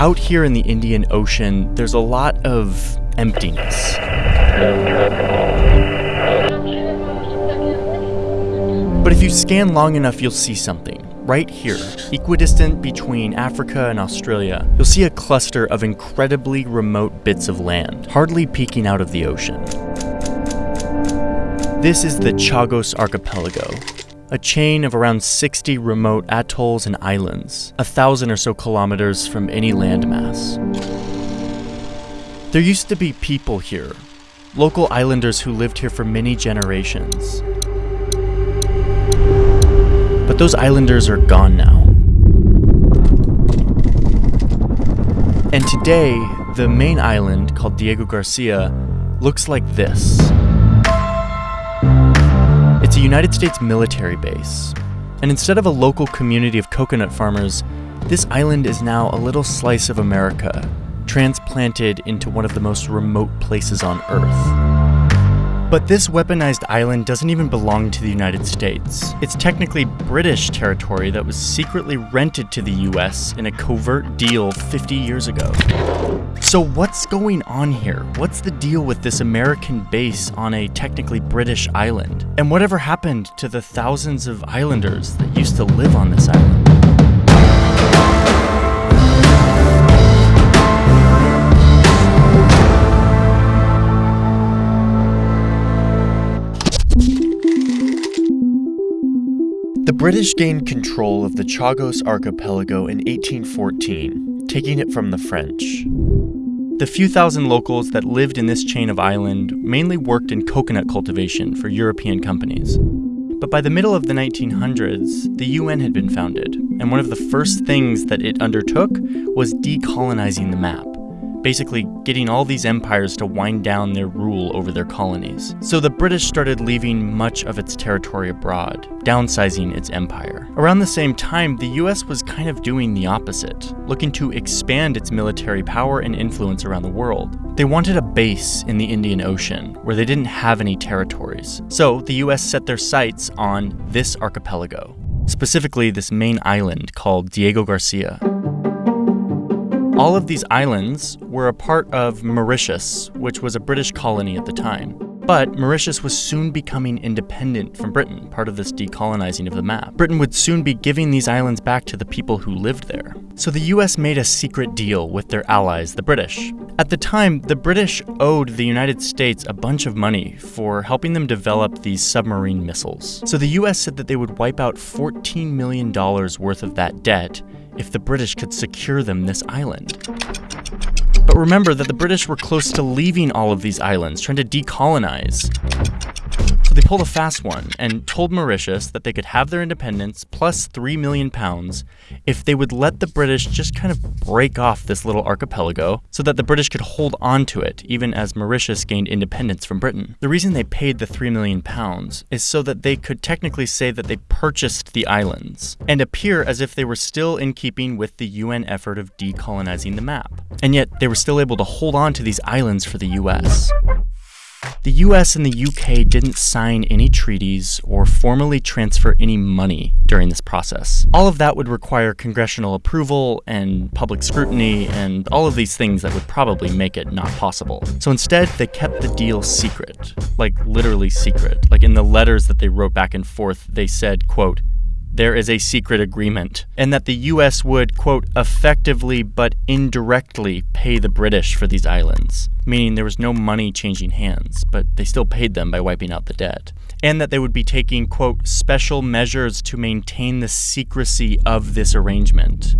Out here in the Indian Ocean, there's a lot of emptiness. But if you scan long enough, you'll see something. Right here, equidistant between Africa and Australia, you'll see a cluster of incredibly remote bits of land, hardly peeking out of the ocean. This is the Chagos Archipelago, a chain of around 60 remote atolls and islands, a thousand or so kilometers from any landmass. There used to be people here, local islanders who lived here for many generations. But those islanders are gone now. And today, the main island, called Diego Garcia, looks like this. A United States military base. And instead of a local community of coconut farmers, this island is now a little slice of America, transplanted into one of the most remote places on Earth. But this weaponized island doesn't even belong to the United States. It's technically British territory that was secretly rented to the US in a covert deal 50 years ago. So what's going on here? What's the deal with this American base on a technically British island? And whatever happened to the thousands of islanders that used to live on this island? British gained control of the Chagos archipelago in 1814, taking it from the French. The few thousand locals that lived in this chain of island mainly worked in coconut cultivation for European companies. But by the middle of the 1900s, the UN had been founded, and one of the first things that it undertook was decolonizing the map basically getting all these empires to wind down their rule over their colonies. So the British started leaving much of its territory abroad, downsizing its empire. Around the same time, the US was kind of doing the opposite, looking to expand its military power and influence around the world. They wanted a base in the Indian Ocean where they didn't have any territories. So the US set their sights on this archipelago, specifically this main island called Diego Garcia. All of these islands were a part of Mauritius, which was a British colony at the time. But Mauritius was soon becoming independent from Britain, part of this decolonizing of the map. Britain would soon be giving these islands back to the people who lived there. So the US made a secret deal with their allies, the British. At the time, the British owed the United States a bunch of money for helping them develop these submarine missiles. So the US said that they would wipe out $14 million worth of that debt if the British could secure them this island. But remember that the British were close to leaving all of these islands, trying to decolonize. They pulled a fast one and told Mauritius that they could have their independence plus 3 million pounds if they would let the British just kind of break off this little archipelago so that the British could hold on to it even as Mauritius gained independence from Britain. The reason they paid the 3 million pounds is so that they could technically say that they purchased the islands and appear as if they were still in keeping with the UN effort of decolonizing the map. And yet they were still able to hold on to these islands for the US. The US and the UK didn't sign any treaties or formally transfer any money during this process. All of that would require congressional approval and public scrutiny and all of these things that would probably make it not possible. So instead, they kept the deal secret, like literally secret. Like in the letters that they wrote back and forth, they said, quote, there is a secret agreement, and that the US would, quote, effectively but indirectly pay the British for these islands, meaning there was no money changing hands, but they still paid them by wiping out the debt. And that they would be taking, quote, special measures to maintain the secrecy of this arrangement.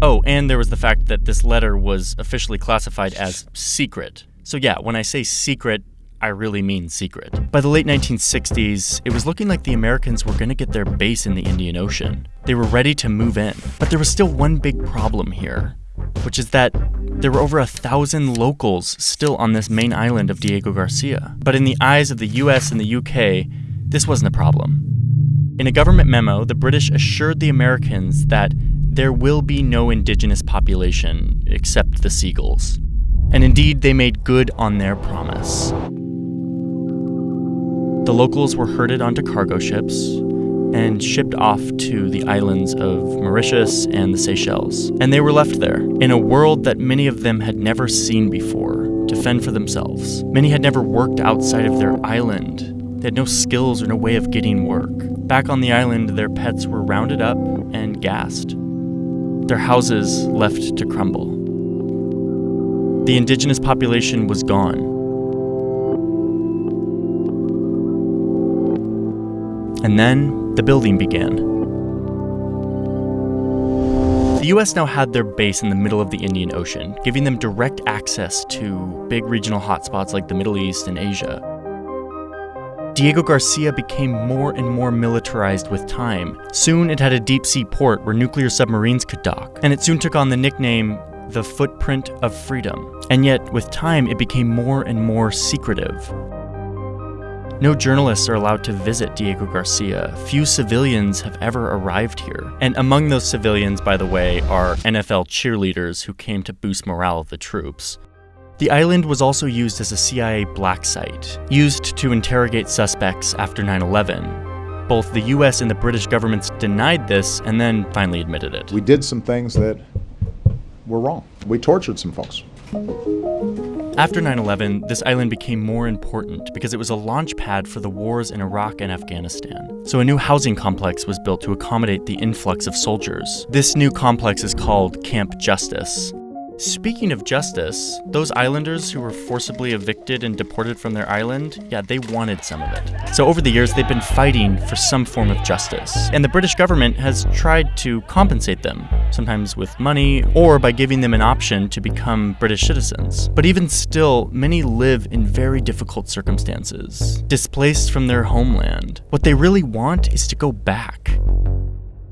Oh, and there was the fact that this letter was officially classified as secret. So, yeah, when I say secret, I really mean secret. By the late 1960s, it was looking like the Americans were going to get their base in the Indian Ocean. They were ready to move in. But there was still one big problem here, which is that there were over a thousand locals still on this main island of Diego Garcia. But in the eyes of the US and the UK, this wasn't a problem. In a government memo, the British assured the Americans that there will be no indigenous population except the seagulls. And indeed, they made good on their promise. The locals were herded onto cargo ships, and shipped off to the islands of Mauritius and the Seychelles. And they were left there, in a world that many of them had never seen before, to fend for themselves. Many had never worked outside of their island. They had no skills or no way of getting work. Back on the island, their pets were rounded up and gassed. Their houses left to crumble. The indigenous population was gone. And then the building began. The US now had their base in the middle of the Indian Ocean, giving them direct access to big regional hotspots like the Middle East and Asia. Diego Garcia became more and more militarized with time. Soon it had a deep sea port where nuclear submarines could dock, and it soon took on the nickname the footprint of freedom. And yet, with time, it became more and more secretive. No journalists are allowed to visit Diego Garcia. Few civilians have ever arrived here. And among those civilians, by the way, are NFL cheerleaders who came to boost morale of the troops. The island was also used as a CIA black site, used to interrogate suspects after 9 11. Both the US and the British governments denied this and then finally admitted it. We did some things that were wrong. We tortured some folks. After 9 11, this island became more important because it was a launch pad for the wars in Iraq and Afghanistan. So a new housing complex was built to accommodate the influx of soldiers. This new complex is called Camp Justice. Speaking of justice, those islanders who were forcibly evicted and deported from their island, yeah, they wanted some of it. So over the years, they've been fighting for some form of justice. And the British government has tried to compensate them, sometimes with money or by giving them an option to become British citizens. But even still, many live in very difficult circumstances, displaced from their homeland. What they really want is to go back.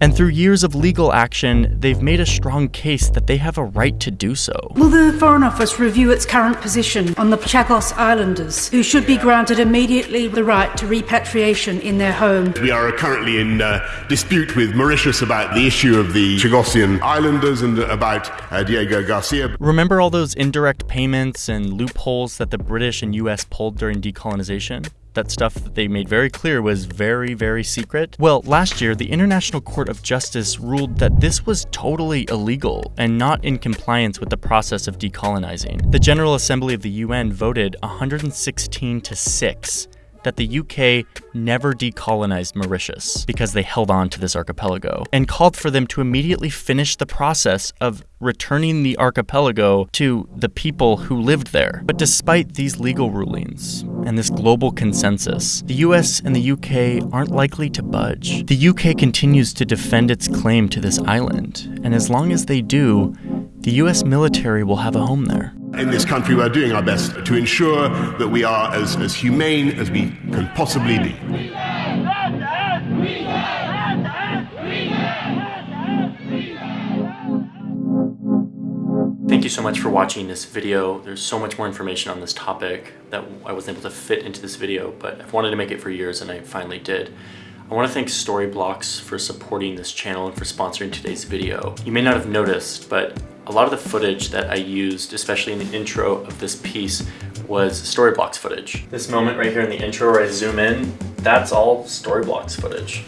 And through years of legal action, they've made a strong case that they have a right to do so. Will the Foreign Office review its current position on the Chagos Islanders, who should be granted immediately the right to repatriation in their home? We are currently in uh, dispute with Mauritius about the issue of the Chagosian Islanders and about uh, Diego Garcia. Remember all those indirect payments and loopholes that the British and US pulled during decolonization? That stuff that they made very clear was very, very secret? Well, last year, the International Court of Justice ruled that this was totally illegal and not in compliance with the process of decolonizing. The General Assembly of the UN voted 116 to 6 that the UK never decolonized Mauritius because they held on to this archipelago and called for them to immediately finish the process of returning the archipelago to the people who lived there. But despite these legal rulings and this global consensus, the US and the UK aren't likely to budge. The UK continues to defend its claim to this island, and as long as they do, the US military will have a home there. In this country, we're doing our best to ensure that we are as, as humane as we can possibly be. Thank you so much for watching this video. There's so much more information on this topic that I wasn't able to fit into this video, but I've wanted to make it for years and I finally did. I want to thank Storyblocks for supporting this channel and for sponsoring today's video. You may not have noticed, but a lot of the footage that I used, especially in the intro of this piece, was Storyblocks footage. This moment right here in the intro where I zoom in, that's all Storyblocks footage.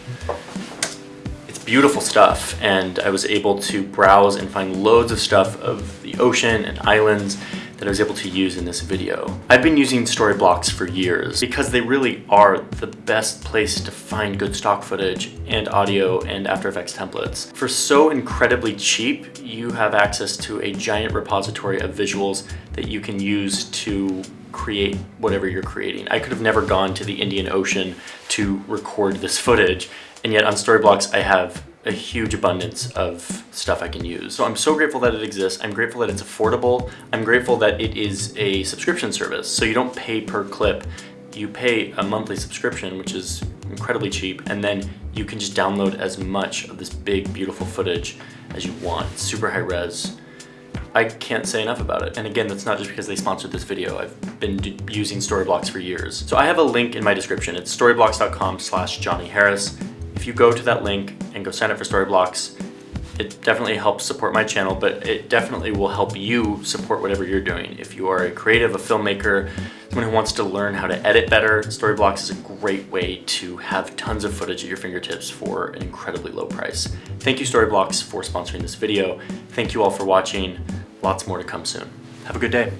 It's beautiful stuff, and I was able to browse and find loads of stuff of the ocean and islands that I was able to use in this video. I've been using Storyblocks for years because they really are the best place to find good stock footage and audio and After Effects templates. For so incredibly cheap, you have access to a giant repository of visuals that you can use to create whatever you're creating. I could have never gone to the Indian Ocean to record this footage, and yet on Storyblocks I have a huge abundance of stuff I can use. So I'm so grateful that it exists. I'm grateful that it's affordable. I'm grateful that it is a subscription service. So you don't pay per clip. You pay a monthly subscription, which is incredibly cheap. And then you can just download as much of this big, beautiful footage as you want. Super high res. I can't say enough about it. And again, that's not just because they sponsored this video. I've been using Storyblocks for years. So I have a link in my description. It's storyblocks.com slash Johnny Harris. If you go to that link and go sign up for Storyblocks, It definitely helps support my channel, but it definitely will help you support whatever you're doing. If you are a creative, a filmmaker, someone who wants to learn how to edit better, Storyblocks is a great way to have tons of footage at your fingertips for an incredibly low price. Thank you Storyblocks for sponsoring this video. Thank you all for watching. Lots more to come soon. Have a good day.